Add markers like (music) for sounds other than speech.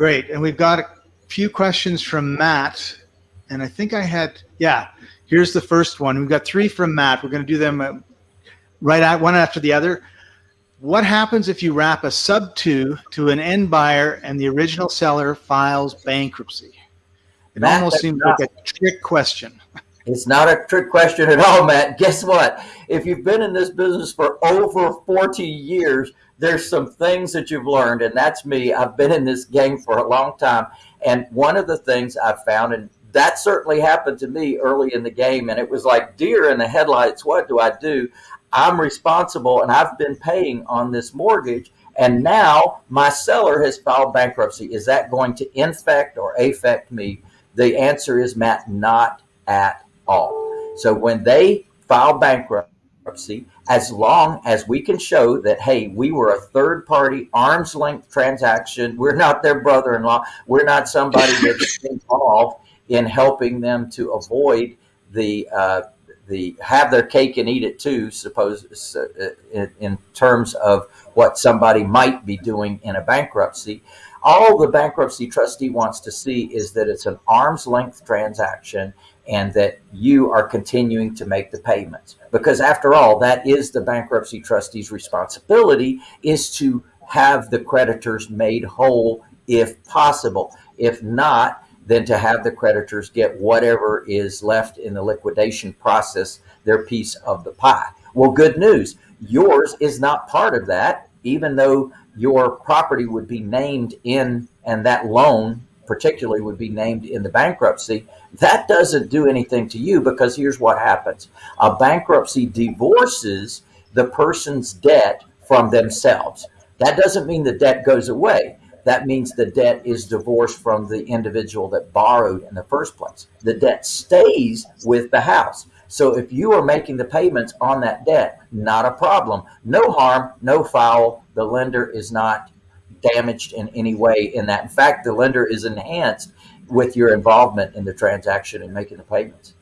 Great. And we've got a few questions from Matt. And I think I had, yeah, here's the first one. We've got three from Matt. We're going to do them uh, right at one after the other. What happens if you wrap a sub two to an end buyer and the original seller files bankruptcy? It Matt, almost seems like a trick question. (laughs) It's not a trick question at all, Matt. Guess what? If you've been in this business for over 40 years, there's some things that you've learned, and that's me. I've been in this game for a long time. And one of the things I've found, and that certainly happened to me early in the game, and it was like deer in the headlights. What do I do? I'm responsible and I've been paying on this mortgage. And now my seller has filed bankruptcy. Is that going to infect or affect me? The answer is, Matt, not at all. So when they file bankruptcy, as long as we can show that, hey, we were a third party arm's length transaction, we're not their brother in law, we're not somebody that's (laughs) involved in helping them to avoid the uh, the have their cake and eat it too. Suppose uh, in, in terms of what somebody might be doing in a bankruptcy. All the bankruptcy trustee wants to see is that it's an arm's length transaction and that you are continuing to make the payments. Because after all, that is the bankruptcy trustee's responsibility is to have the creditors made whole if possible. If not, than to have the creditors get whatever is left in the liquidation process, their piece of the pie. Well, good news. Yours is not part of that, even though your property would be named in, and that loan particularly would be named in the bankruptcy. That doesn't do anything to you because here's what happens. A bankruptcy divorces the person's debt from themselves. That doesn't mean the debt goes away that means the debt is divorced from the individual that borrowed in the first place. The debt stays with the house. So if you are making the payments on that debt, not a problem. No harm, no foul. The lender is not damaged in any way in that. In fact, the lender is enhanced with your involvement in the transaction and making the payments.